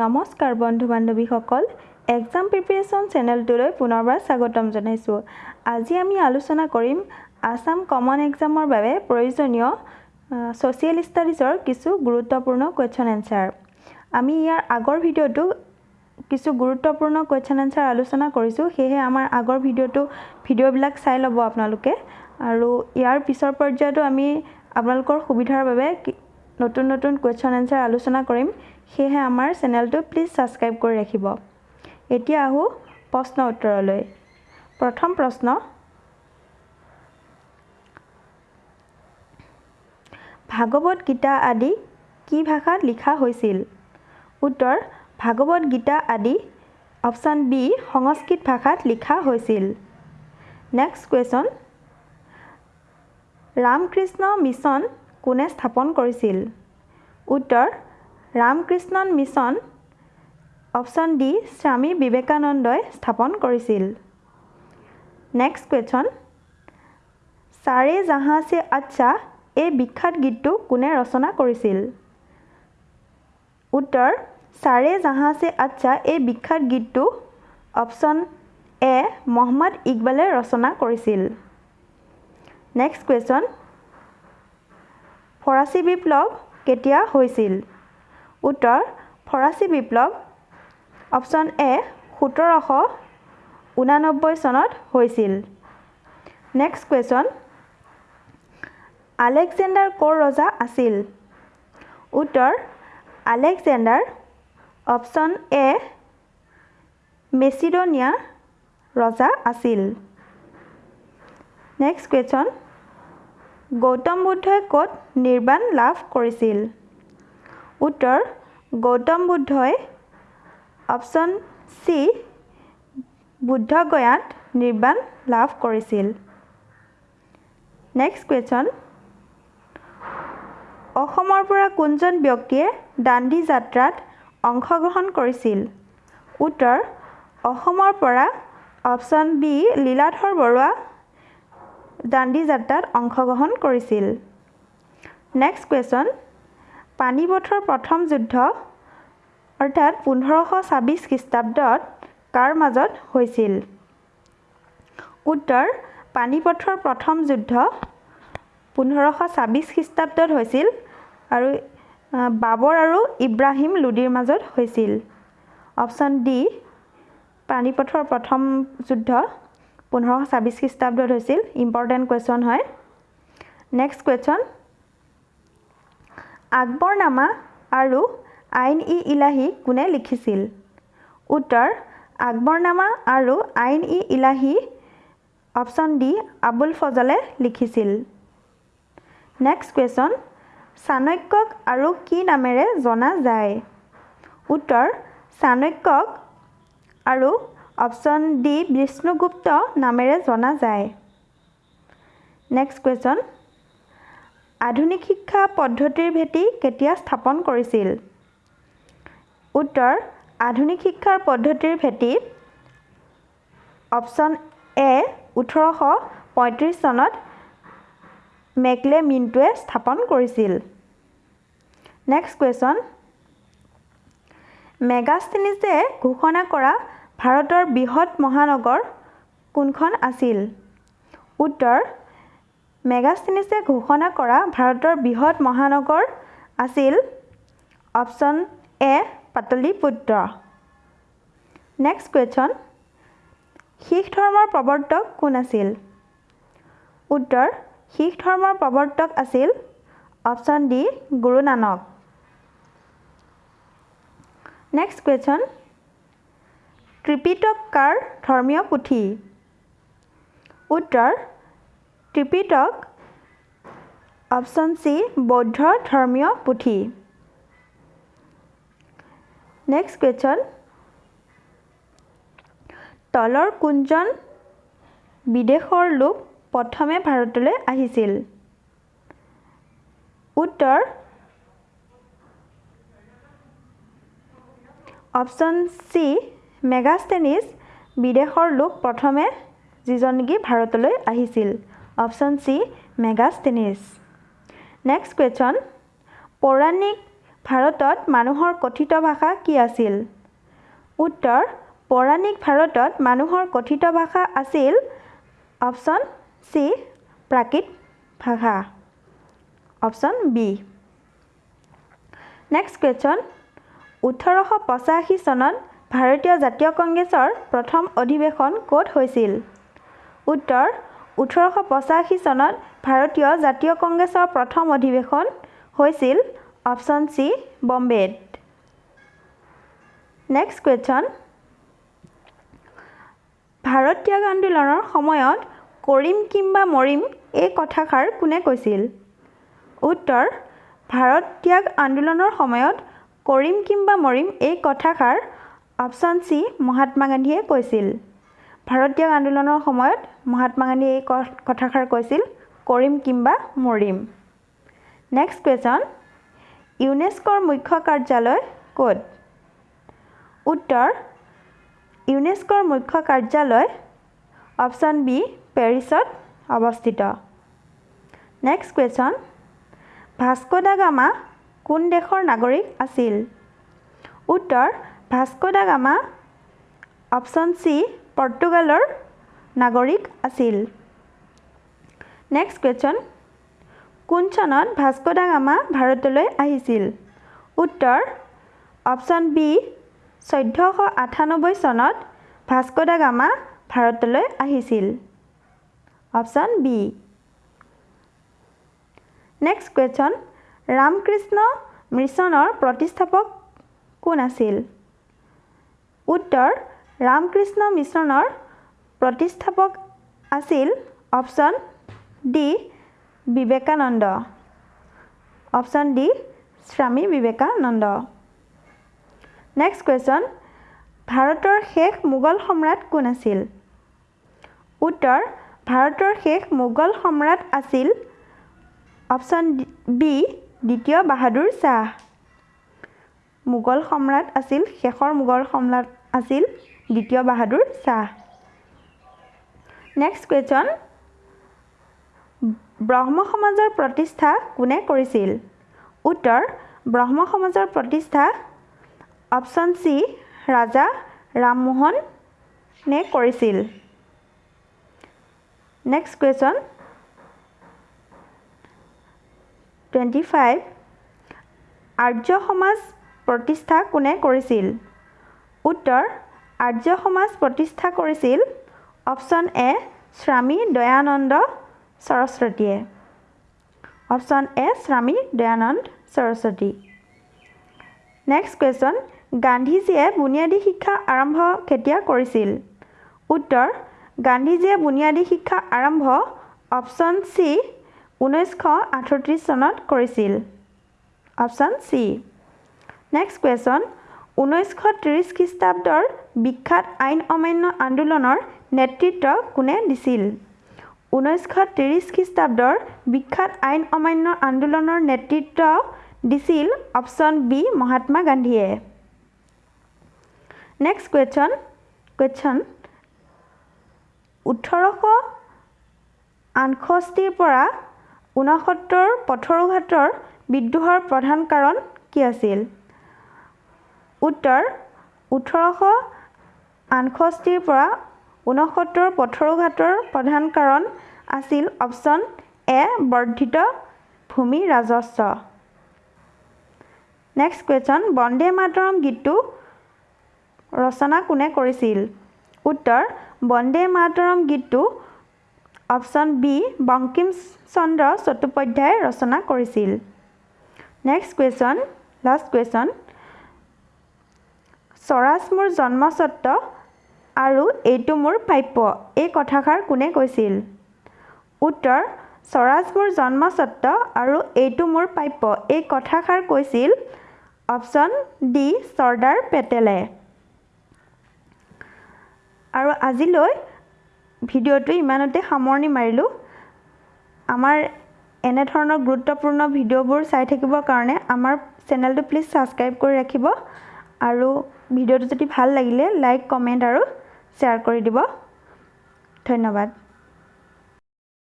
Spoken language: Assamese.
নমস্কাৰ বন্ধু বান্ধৱীসকল এক্সাম প্ৰিপেৰেশ্যন চেনেলটোলৈ পুনৰবাৰ স্বাগতম জনাইছোঁ। আজি আমি আলোচনা কৰিম আছাম কমন এক্সামৰ বাবে প্ৰয়োজনীয় ছ'চিয়েল ষ্টাডিজৰ কিছু গুৰুত্বপূৰ্ণ কুৱেশ্যন এনচাৰ আমি ইয়াৰ আগৰ ভিডিঅ'টো কিছু গুৰুত্বপূৰ্ণ কুৱেশ্যন এনচাৰ আলোচনা কৰিছোঁ। সেয়েহে আমাৰ আগৰ ভিডিঅ'টো ভিডিঅ'বিলাক চাই ল'ব আপোনালোকে। আৰু ইয়াৰ পিছৰ পৰ্যায়তো আমি আপোনালোকৰ সুবিধাৰ বাবে নতুন নতুন কুৱেশ্যন এনচাৰ আলোচনা কৰিম। সেয়েহে আমাৰ চেনেলটো প্লিজ ছাবস্ক্ৰাইব কৰি ৰাখিব। এতিয়া আহোঁ প্ৰশ্ন উত্তৰলৈ। প্ৰথম প্ৰশ্ন ভাগৱত গীতা আদি কি ভাষাত লিখা হৈছিল? উত্তৰ ভাগৱত গীতা আদি অপশ্যন বি সংস্কৃত ভাষাত লিখা হৈছিল। নেক্সট কুৱেশ্যন ৰামকৃষ্ণ মিছন কোনে স্থাপন কৰিছিল? উত্তৰ ৰামকৃষ্ণন মিছন অপশ্যন ডি স্বামী বিবেকানন্দই স্থাপন কৰিছিল। নেক্সট কুৱেশ্যন চাৰে জাহাঁ চে আচ্ছা এই বিখ্যাত গীতটো কোনে ৰচনা কৰিছিল? উত্তৰ চাৰে জাহাঁ চে আচ্ছা এই বিখ্যাত গীতটো অপশ্যন এ মহম্মদ ইকবালে ৰচনা কৰিছিল। নেক্সট কুৱেশ্যন ফৰাচী বিপ্লৱ কেতিয়া হৈছিল? উত্তৰ ফৰাচী বিপ্লৱ অপশ্যন এ সোতৰশ ঊনানব্বৈ চনত হৈছিল। নেক্সট কুৱেশ্যন আলেকজেণ্ডাৰ ক'ৰ ৰজা আছিল? উত্তৰ আলেকজেণ্ডাৰ অপশ্যন এ মেচিডনিয়া ৰজা আছিল। নেক্সট কুৱেশ্যন গৌতম বুদ্ধই ক'ত নিৰ্বাণ লাভ কৰিছিল? উত্তৰ গৌতম বুদ্ধই অপশ্যন চি বুদ্ধগয়াত নিৰ্বাণ লাভ কৰিছিল। নেক্সট কুৱেশ্যন অসমৰ পৰা কোনজন ব্যক্তিয়ে দাণ্ডী যাত্ৰাত অংশগ্ৰহণ কৰিছিল? উত্তৰ অসমৰ পৰা অপশ্যন বি লীলাধৰ বৰুৱা দাণ্ডী যাত্ৰাত অংশগ্ৰহণ কৰিছিল। নেক্সট কুৱেশ্যন পানিপথৰ প্ৰথম যুদ্ধ অৰ্থাৎ পোন্ধৰশ ছাব্বিছ খ্ৰীষ্টাব্দত কাৰ মাজত হৈছিল? উত্তৰ পানিপথৰ প্ৰথম যুদ্ধ পোন্ধৰশ ছাব্বিছ খ্ৰীষ্টাব্দত হৈছিল আৰু বাবৰ আৰু ইব্ৰাহিম লোডীৰ মাজত হৈছিল। অপশ্যন ডি পানিপথৰ প্ৰথম যুদ্ধ পোন্ধৰশ ছাব্বিছ খ্ৰীষ্টাব্দত হৈছিল। ইম্পৰ্টেণ্ট কুৱেশ্যন হয়। নেক্সট কুৱেশ্যন আকবৰনামা আৰু আইন ই ইলাহী কোনে লিখিছিল? উত্তৰ আকবৰনামা আৰু আইন ই ইলাহী অপশ্যন ডি আবুল ফজলে লিখিছিল। নেক্সট কুৱেশ্যন চাণক্যক আৰু কি নামেৰে জনা যায়? উত্তৰ চাণক্যক আৰু অপশ্যন ডি বিষ্ণুগুপ্ত নামেৰে জনা যায়। নেক্সট কুৱেশ্যন আধুনিক শিক্ষা পদ্ধতিৰ ভেটি কেতিয়া স্থাপন কৰিছিল? উত্তৰ আধুনিক শিক্ষাৰ পদ্ধতিৰ ভেটি অপশ্যন এ ওঠৰশ পঁয়ত্ৰিছ চনত মেকলে মিণ্টুৱে স্থাপন কৰিছিল। নেক্সট কুৱেশ্যন মেগাষ্টেনিছে ঘোষণা কৰা ভাৰতৰ বৃহৎ মহানগৰ কোনখন আছিল? উত্তৰ মেগাষ্টেনিছে ঘোষণা কৰা ভাৰতৰ বৃহৎ মহানগৰ আছিল option A Pataliputra. Next question Sikh ধৰ্মৰ প্ৰৱৰ্তক কোন আছিল? উত্তৰ শিখ ধৰ্মৰ প্ৰৱৰ্তক আছিল option D Guru Nanak. Next question Tripitaka কাৰ ধৰ্মীয় পুথি? উত্তৰ ত্ৰিপিটক অপশ্যন চি বৌদ্ধ ধৰ্মীয় পুথি। নেক্সট কুৱেশ্যন তলৰ কোনজন বিদেশৰ লোক প্ৰথমে ভাৰতলৈ আহিছিল। উত্তৰ অপশ্যন চি মেগাষ্টেনিছ বিদেশৰ লোক প্ৰথমে যিজন নেকি ভাৰতলৈ আহিছিল। Option C Megasthenes next question পৌৰাণিক ভাৰতত মানুহৰ কথিত ভাষা কি আছিল? উত্তৰ পৌৰাণিক ভাৰতত মানুহৰ কথিত ভাষা আছিল অপশ্যন চি প্ৰাকৃত ভাষা। Option B. নেক্সট কুৱেশ্যন ওঠৰশ পঁচাশী চনত ভাৰতীয় জাতীয় কংগ্ৰেছৰ প্ৰথম অধিৱেশন ক'ত হৈছিল? উত্তৰ ওঠৰশ পঁচাশী চনত ভাৰতীয় জাতীয় কংগ্ৰেছৰ প্ৰথম অধিৱেশন হৈছিল অপশ্যন চি বম্বেত। নেক্সট কুৱেশ্যন ভাৰত ত্যাগ আন্দোলনৰ সময়ত কৰিম কিম্বা মৰিম এই কথাষাৰ কোনে কৈছিল? উত্তৰ ভাৰত ত্যাগ আন্দোলনৰ সময়ত কৰিম কিম্বা মৰিম এই কথাষাৰ অপশ্যন চি মহাত্মা গান্ধীয়ে কৈছিল। ভাৰত ত্যাগ আন্দোলনৰ সময়ত মহাত্মা গান্ধীয়ে এই কথাষাৰ কৈছিল কৰিম কিম্বা মৰিম নেক্সট কুৱেশ্যন ইউনেস্কৰ মুখ্য কাৰ্যালয় ক'ত? উত্তৰ ইউনেস্কৰ মুখ্য কাৰ্যালয় অপশ্যন বি পেৰিছত অৱস্থিত। Next question Vasco da Gama কোন দেশৰ নাগৰিক আছিল? উত্তৰ Vasco da Gama option C পৰ্তুগালৰ নাগৰিক আছিল। নেক্সট কুৱেশ্যন কোন চনত ভাস্কো দা গামা ভাৰতলৈ আহিছিল? উত্তৰ অপশ্যন বি চৈধ্যশ আঠানব্বৈ চনত ভাস্কো দা গামা ভাৰতলৈ আহিছিল। Option B next question Ramakrishna মিছনৰ প্ৰতিষ্ঠাপক কোন আছিল? উত্তৰ ৰামকৃষ্ণ মিছনৰ প্ৰতিষ্ঠাপক আছিল option D Vivekananda. Option D Swami Vivekananda. Next question ভাৰতৰ শেষ মোগল সম্ৰাট কোন আছিল? উত্তৰ ভাৰতৰ শেষ মোগল সম্ৰাট আছিল অপশ্যন বি দ্বিতীয় বাহাদুৰ শ্বাহ। মোগল সম্ৰাট আছিল শেষৰ মোগল সম্ৰাট আছিল দ্বিতীয় বাহাদুৰ শ্বাহ। নেক্সট কুৱেশ্যন ব্ৰহ্ম সমাজৰ প্ৰতিষ্ঠা কোনে কৰিছিল? উত্তৰ ব্ৰহ্ম সমাজৰ প্ৰতিষ্ঠা অপশ্যন চি ৰাজা ৰামমোহনে কৰিছিল? Next question twenty five Arya Samaj প্ৰতিষ্ঠা কোনে কৰিছিল? উত্তৰ আৰ্য সমাজ প্ৰতিষ্ঠা কৰিছিল। অপশ্যন এ স্বামী দয়ানন্দ সৰস্বতীয়ে। অপশ্যন এ স্বামী দয়ানন্দ সৰস্বতী। নেক্সট কুৱেশ্যন গান্ধীজীয়ে বুনিয়াদী শিক্ষা আৰম্ভ কেতিয়া কৰিছিল? উত্তৰ গান্ধীজীয়ে বুনিয়াদী শিক্ষা আৰম্ভ অপশ্যন চি ঊনৈছশ আঠত্ৰিছ চনত কৰিছিল। Option C. নেক্সট কুৱেশ্যন ঊনৈছশ ত্ৰিছ খ্ৰীষ্টাব্দৰ বিখ্যাত আইন অমান্য আন্দোলনৰ নেতৃত্ব কোনে দিছিল? ঊনৈছশ ত্ৰিছ খ্ৰীষ্টাব্দৰ বিখ্যাত আইন অমান্য আন্দোলনৰ নেতৃত্ব দিছিল অপশ্যন বি মহাত্মা গান্ধীয়ে। নেক্সট কুৱেশ্যন কুৱেশ্যন ওঠৰশ আঠষষ্ঠিৰ পৰা ঊনসত্তৰ পথৰুঘাটৰ বিদ্ৰোহৰ প্ৰধান কাৰণ কি আছিল? উত্তৰ ওঠৰশ আঠষষ্ঠিৰ পৰা ঊনসত্তৰ পথৰুঘাটৰ প্ৰধান কাৰণ আছিল অপশ্যন এ বৰ্ধিত ভূমি ৰাজস্ব। নেক্সট কুৱেশ্যন বন্দে মাতৰম গীতটো ৰচনা কোনে কৰিছিল? উত্তৰ বন্দে মাতৰম গীতটো অপশ্যন বি বংকিম চন্দ্ৰ চট্টোপাধ্যায়ে ৰচনা কৰিছিল। Next question last question Swaraj মোৰ জন্মস্বত্ব আৰু এইটো মোৰ প্ৰাপ্য এই কথাষাৰ কোনে কৈছিল? উত্তৰ স্বৰাজ মোৰ জন্মস্বত্ব আৰু এইটো মোৰ প্ৰাপ্য এই কথাষাৰ কৈছিল অপশ্যন ডি চৰ্দাৰ পেটেলে। আৰু আজিলৈ ভিডিঅ'টো ইমানতে সামৰণি মাৰিলোঁ। আমাৰ এনেধৰণৰ গুৰুত্বপূৰ্ণ ভিডিঅ'বোৰ চাই থাকিবৰ কাৰণে আমাৰ চেনেলটো প্লিজ ছাবস্ক্ৰাইব কৰি ৰাখিব। আৰু ভিডিঅ'টো যদি ভাল লাগিলে লাইক কমেণ্ট আৰু শ্বেয়াৰ কৰি দিব। ধন্যবাদ।